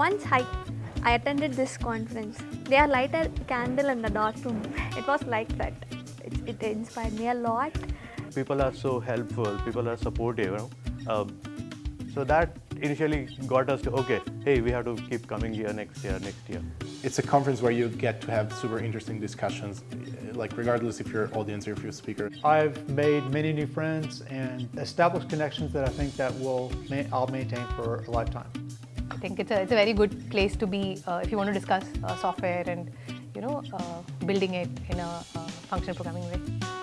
Once I, I attended this conference. They are light a candle in the dark room. It was like that. It, it inspired me a lot. People are so helpful, people are supportive. You know? um, so that initially got us to, okay, hey, we have to keep coming here next year, next year. It's a conference where you get to have super interesting discussions, like regardless if you're audience or if you're a speaker. I've made many new friends and established connections that I think that will ma I'll maintain for a lifetime. I think it's a, it's a very good place to be uh, if you want to discuss uh, software and you know uh, building it in a uh, functional programming way.